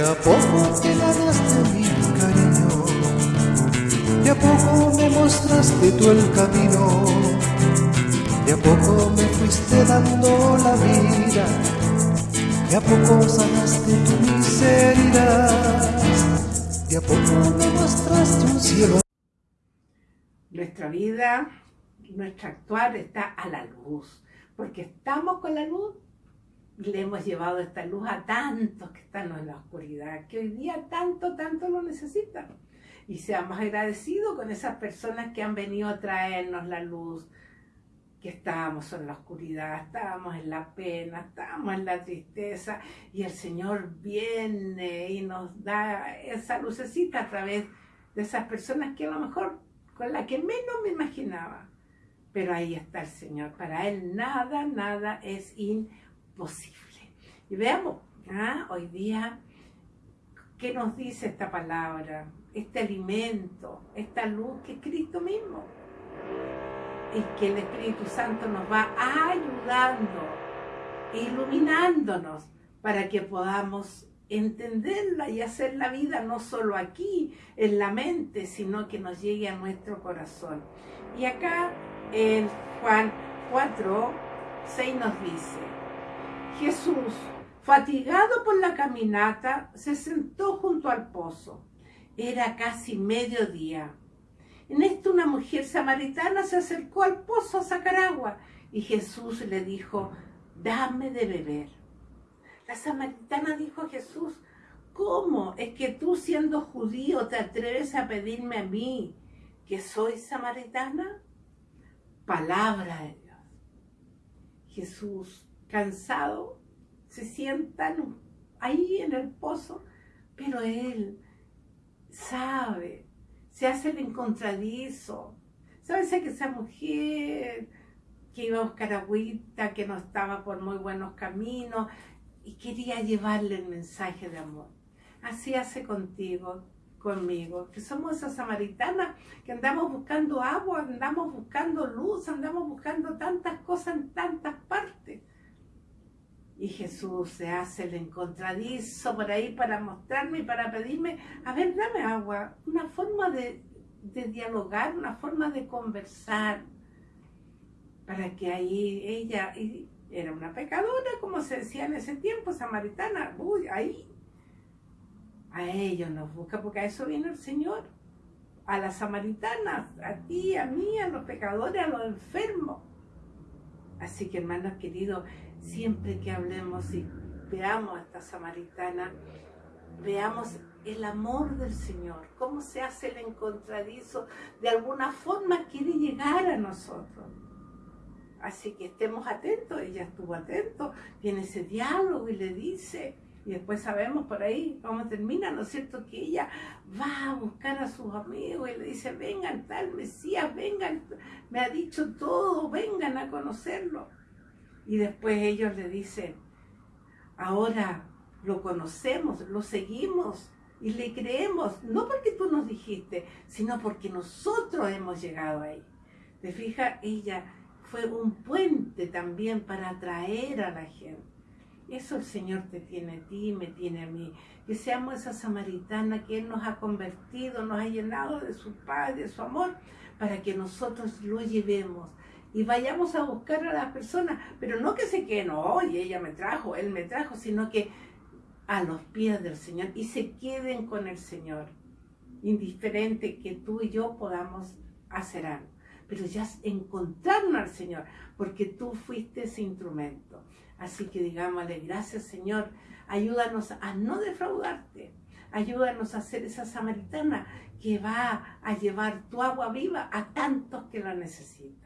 a poco te ganaste mi cariño, de a poco me mostraste tú el camino, de a poco me fuiste dando la vida, de a poco sanaste tu miseria, de a poco me mostraste un cielo. Nuestra vida, nuestro actuar está a la luz, porque estamos con la luz le hemos llevado esta luz a tantos que están en la oscuridad, que hoy día tanto, tanto lo necesitan. Y seamos agradecidos con esas personas que han venido a traernos la luz, que estábamos en la oscuridad, estábamos en la pena, estábamos en la tristeza, y el Señor viene y nos da esa lucecita a través de esas personas que a lo mejor con la que menos me imaginaba. Pero ahí está el Señor. Para Él nada, nada es imposible posible. Y veamos, ¿ah? hoy día, ¿qué nos dice esta palabra? Este alimento, esta luz que es Cristo mismo. Y que el Espíritu Santo nos va ayudando, iluminándonos para que podamos entenderla y hacer la vida no solo aquí, en la mente, sino que nos llegue a nuestro corazón. Y acá en Juan 4, 6 nos dice, Jesús, fatigado por la caminata, se sentó junto al pozo. Era casi mediodía. En esto una mujer samaritana se acercó al pozo a sacar agua y Jesús le dijo, dame de beber. La samaritana dijo a Jesús, ¿cómo es que tú siendo judío te atreves a pedirme a mí que soy samaritana? Palabra de Dios. Jesús cansado, se sientan ahí en el pozo, pero él sabe, se hace el encontradizo, sabe que esa mujer que iba a buscar agüita, que no estaba por muy buenos caminos y quería llevarle el mensaje de amor. Así hace contigo, conmigo, que somos esas samaritanas que andamos buscando agua, andamos buscando luz, andamos buscando tantas cosas en tantas partes. Y Jesús se hace el encontradizo por ahí para mostrarme y para pedirme, a ver, dame agua, una forma de, dialogar, una forma de conversar, para que ahí ella, era una pecadora, como se decía en ese tiempo, samaritana, uy, ahí, a ellos nos busca, porque a eso viene el Señor, a las samaritanas, a ti, a mí, a los pecadores, a los enfermos. Así que hermanos queridos, siempre que hablemos y veamos a esta samaritana, veamos el amor del Señor, cómo se hace el encontradizo, de alguna forma quiere llegar a nosotros. Así que estemos atentos, ella estuvo atento, tiene ese diálogo y le dice, y después sabemos por ahí cómo termina, ¿no es cierto? Que ella va a buscar a sus amigos y le dice, vengan tal Mesías, vengan, me ha dicho todo, vengan a conocerlo. Y después ellos le dicen, ahora lo conocemos, lo seguimos y le creemos, no porque tú nos dijiste, sino porque nosotros hemos llegado ahí. ¿Te fijas? Ella fue un puente también para atraer a la gente. Eso el Señor te tiene a ti, me tiene a mí. Que seamos esa samaritana que Él nos ha convertido, nos ha llenado de su paz, de su amor, para que nosotros lo llevemos y vayamos a buscar a las personas, pero no que se queden, oye, ella me trajo, él me trajo, sino que a los pies del Señor y se queden con el Señor, indiferente que tú y yo podamos hacer algo, pero ya encontrarnos al Señor, porque tú fuiste ese instrumento. Así que digámosle, gracias Señor, ayúdanos a no defraudarte, ayúdanos a ser esa samaritana que va a llevar tu agua viva a tantos que la necesitan.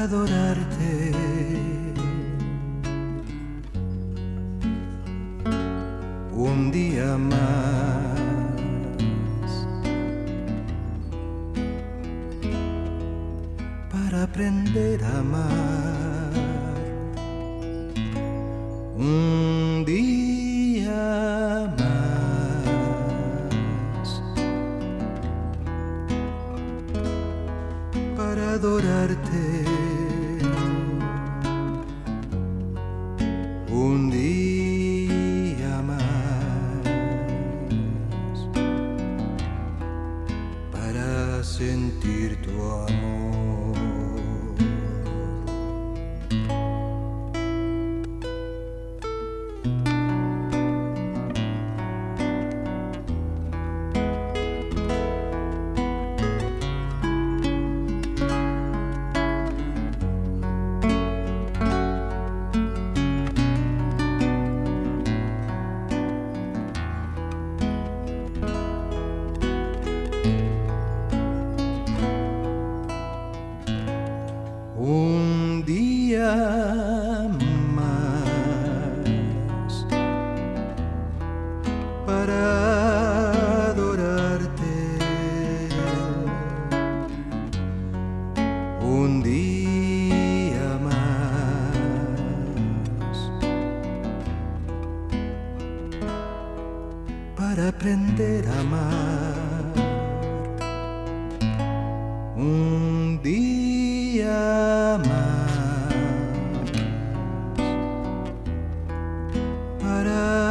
adorarte. Un día más para aprender a amar. Un día más para adorarte. Para aprender a amar. Un día más para